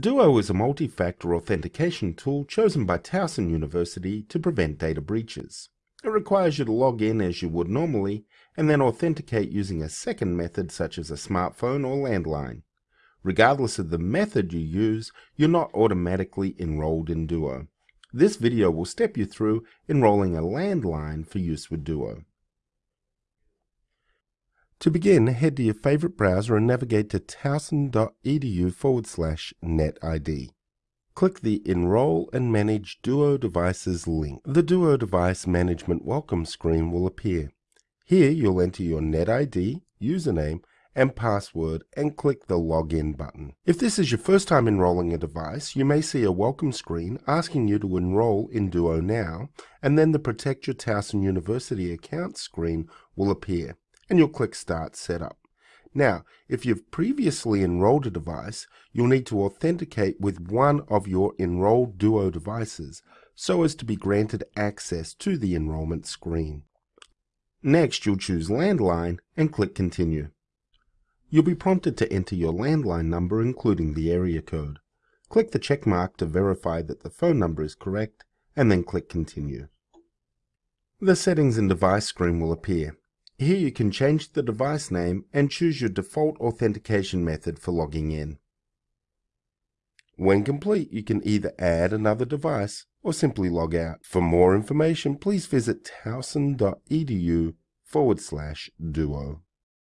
Duo is a multi-factor authentication tool chosen by Towson University to prevent data breaches. It requires you to log in as you would normally and then authenticate using a second method such as a smartphone or landline. Regardless of the method you use, you're not automatically enrolled in Duo. This video will step you through enrolling a landline for use with Duo. To begin, head to your favorite browser and navigate to towson.edu forward slash netid. Click the Enroll and Manage Duo Devices link. The Duo Device Management Welcome screen will appear. Here you'll enter your NetID, username, and password and click the Login button. If this is your first time enrolling a device, you may see a welcome screen asking you to enroll in Duo now, and then the Protect Your Towson University account screen will appear and you'll click Start Setup. Now, if you've previously enrolled a device, you'll need to authenticate with one of your enrolled Duo devices so as to be granted access to the enrollment screen. Next, you'll choose Landline and click Continue. You'll be prompted to enter your landline number including the area code. Click the check mark to verify that the phone number is correct and then click Continue. The Settings and Device screen will appear. Here you can change the device name and choose your default authentication method for logging in. When complete, you can either add another device or simply log out. For more information, please visit towson.edu forward slash duo.